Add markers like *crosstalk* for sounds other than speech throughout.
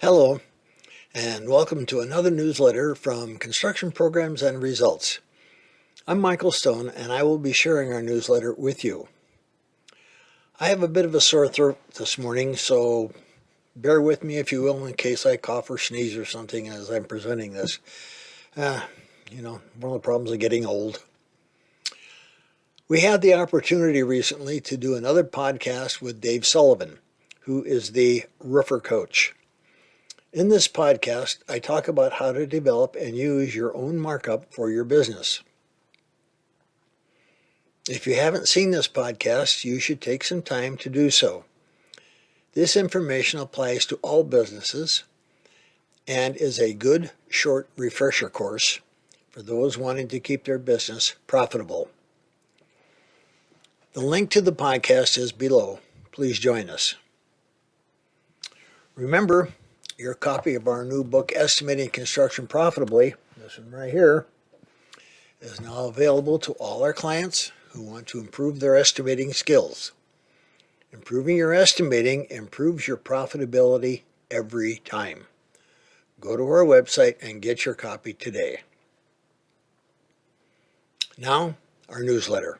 Hello, and welcome to another newsletter from Construction Programs and Results. I'm Michael Stone, and I will be sharing our newsletter with you. I have a bit of a sore throat this morning, so bear with me if you will in case I cough or sneeze or something as I'm presenting this. Uh, you know, one of the problems of getting old. We had the opportunity recently to do another podcast with Dave Sullivan, who is the roofer coach. In this podcast, I talk about how to develop and use your own markup for your business. If you haven't seen this podcast, you should take some time to do so. This information applies to all businesses and is a good short refresher course for those wanting to keep their business profitable. The link to the podcast is below. Please join us. Remember, your copy of our new book, Estimating Construction Profitably, this one right here, is now available to all our clients who want to improve their estimating skills. Improving your estimating improves your profitability every time. Go to our website and get your copy today. Now, our newsletter.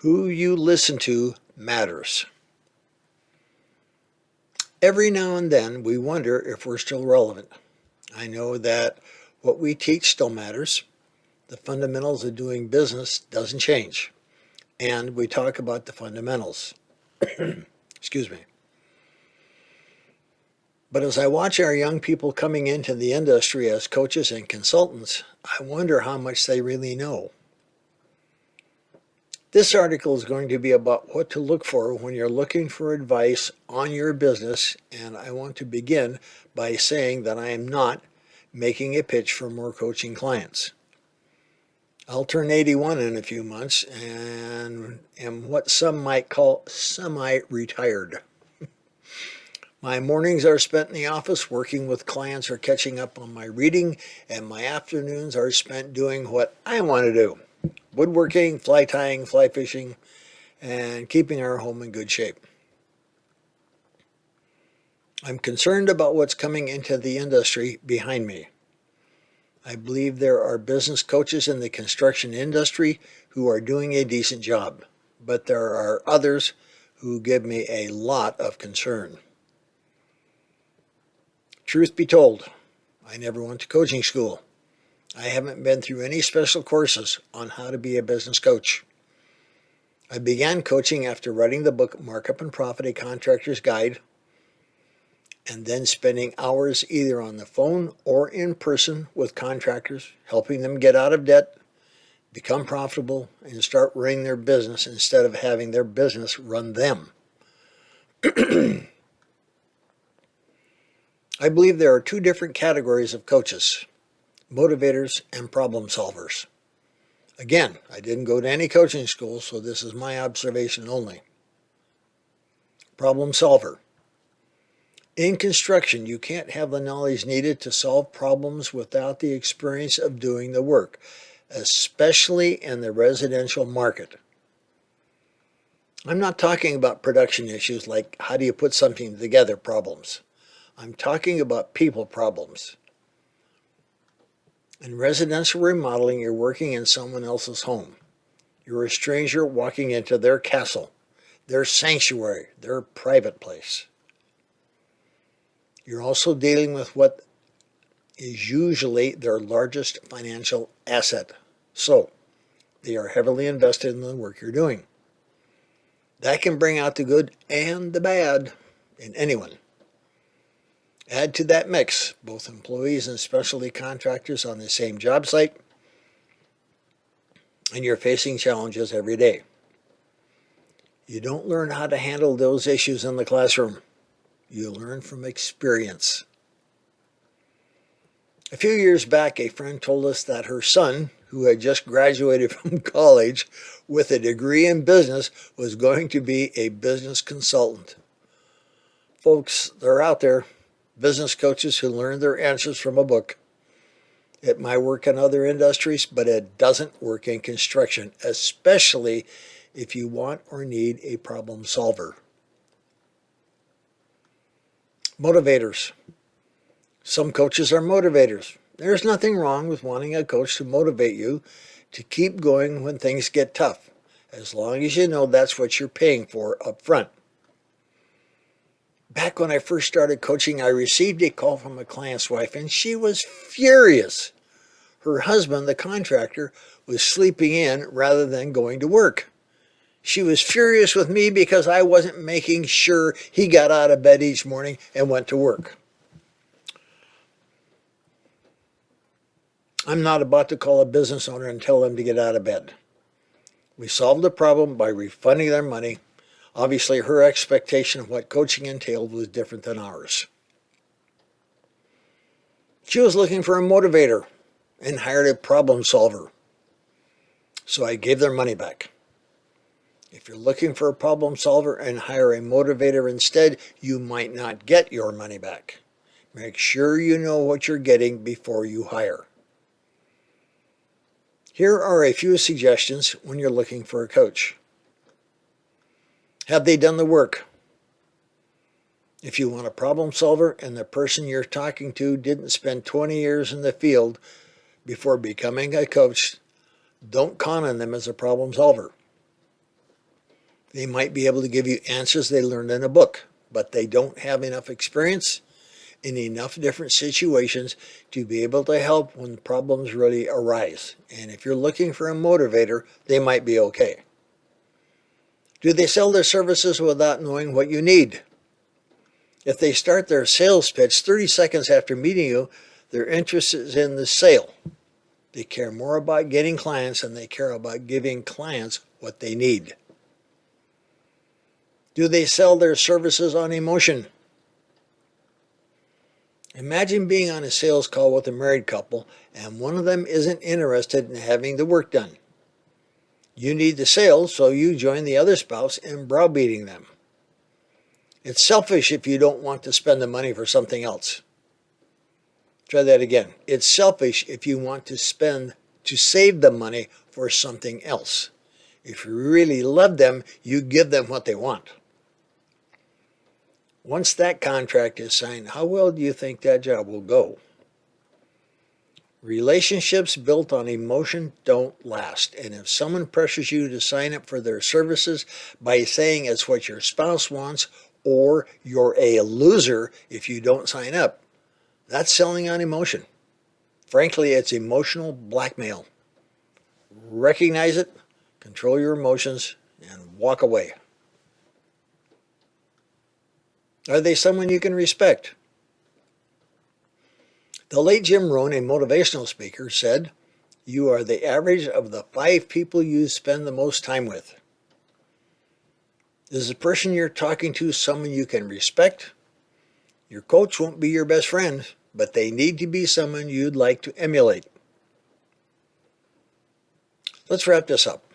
Who you listen to matters. Every now and then we wonder if we're still relevant. I know that what we teach still matters. The fundamentals of doing business doesn't change. And we talk about the fundamentals. *clears throat* Excuse me. But as I watch our young people coming into the industry as coaches and consultants, I wonder how much they really know. This article is going to be about what to look for when you're looking for advice on your business and I want to begin by saying that I am not making a pitch for more coaching clients. I'll turn 81 in a few months and am what some might call semi-retired. *laughs* My mornings are spent in the office working with clients or catching up on my reading and my afternoons are spent doing what I want to do woodworking, fly tying, fly fishing, and keeping our home in good shape. I'm concerned about what's coming into the industry behind me. I believe there are business coaches in the construction industry who are doing a decent job, but there are others who give me a lot of concern. Truth be told, I never went to coaching school. I haven't been through any special courses on how to be a business coach. I began coaching after writing the book Markup and Profit, A Contractor's Guide, and then spending hours either on the phone or in person with contractors, helping them get out of debt, become profitable, and start running their business instead of having their business run them. *clears throat* I believe there are two different categories of coaches motivators, and problem solvers. Again, I didn't go to any coaching school, so this is my observation only. Problem solver. In construction, you can't have the knowledge needed to solve problems without the experience of doing the work, especially in the residential market. I'm not talking about production issues like how do you put something together problems. I'm talking about people problems. In residential remodeling, you're working in someone else's home. You're a stranger walking into their castle, their sanctuary, their private place. You're also dealing with what is usually their largest financial asset. So, they are heavily invested in the work you're doing. That can bring out the good and the bad in anyone. Add to that mix both employees and specialty contractors on the same job site, and you're facing challenges every day. You don't learn how to handle those issues in the classroom. You learn from experience. A few years back, a friend told us that her son, who had just graduated *laughs* from college with a degree in business, was going to be a business consultant. Folks, they're out there business coaches who learn their answers from a book. It might work in other industries, but it doesn't work in construction, especially if you want or need a problem solver. Motivators. Some coaches are motivators. There's nothing wrong with wanting a coach to motivate you to keep going when things get tough, as long as you know that's what you're paying for up front. Back when I first started coaching, I received a call from a client's wife and she was furious. Her husband, the contractor, was sleeping in rather than going to work. She was furious with me because I wasn't making sure he got out of bed each morning and went to work. I'm not about to call a business owner and tell them to get out of bed. We solved the problem by refunding their money. Obviously, her expectation of what coaching entailed was different than ours. She was looking for a motivator and hired a problem solver. So I gave their money back. If you're looking for a problem solver and hire a motivator instead, you might not get your money back. Make sure you know what you're getting before you hire. Here are a few suggestions when you're looking for a coach. Have they done the work? If you want a problem solver and the person you're talking to didn't spend 20 years in the field before becoming a coach, don't count on them as a problem solver. They might be able to give you answers they learned in a book, but they don't have enough experience in enough different situations to be able to help when problems really arise. And if you're looking for a motivator, they might be okay. Do they sell their services without knowing what you need? If they start their sales pitch 30 seconds after meeting you, their interest is in the sale. They care more about getting clients than they care about giving clients what they need. Do they sell their services on emotion? Imagine being on a sales call with a married couple and one of them isn't interested in having the work done. You need the sales, so you join the other spouse in browbeating them. It's selfish if you don't want to spend the money for something else. Try that again. It's selfish if you want to spend to save the money for something else. If you really love them, you give them what they want. Once that contract is signed, how well do you think that job will go? Relationships built on emotion don't last. And if someone pressures you to sign up for their services by saying it's what your spouse wants or you're a loser if you don't sign up, that's selling on emotion. Frankly, it's emotional blackmail. Recognize it, control your emotions, and walk away. Are they someone you can respect? The late Jim Rohn, a motivational speaker, said, You are the average of the five people you spend the most time with. Is the person you're talking to someone you can respect? Your coach won't be your best friend, but they need to be someone you'd like to emulate. Let's wrap this up.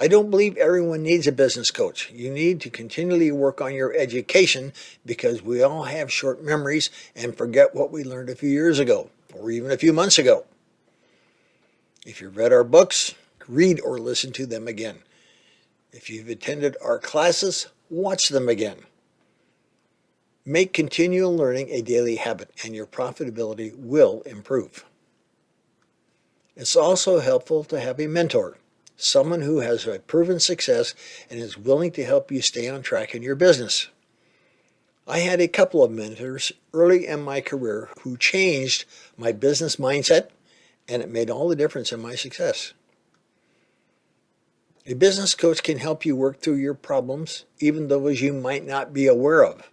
I don't believe everyone needs a business coach. You need to continually work on your education because we all have short memories and forget what we learned a few years ago or even a few months ago. If you've read our books, read or listen to them again. If you've attended our classes, watch them again. Make continual learning a daily habit and your profitability will improve. It's also helpful to have a mentor someone who has a proven success and is willing to help you stay on track in your business. I had a couple of mentors early in my career who changed my business mindset and it made all the difference in my success. A business coach can help you work through your problems, even those you might not be aware of.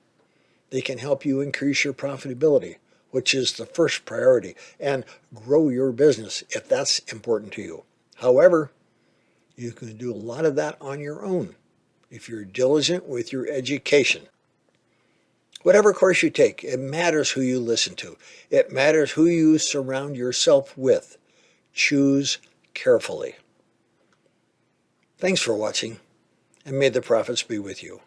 They can help you increase your profitability, which is the first priority, and grow your business if that's important to you. However, you can do a lot of that on your own if you're diligent with your education. Whatever course you take, it matters who you listen to. It matters who you surround yourself with. Choose carefully. Thanks for watching, and may the profits be with you.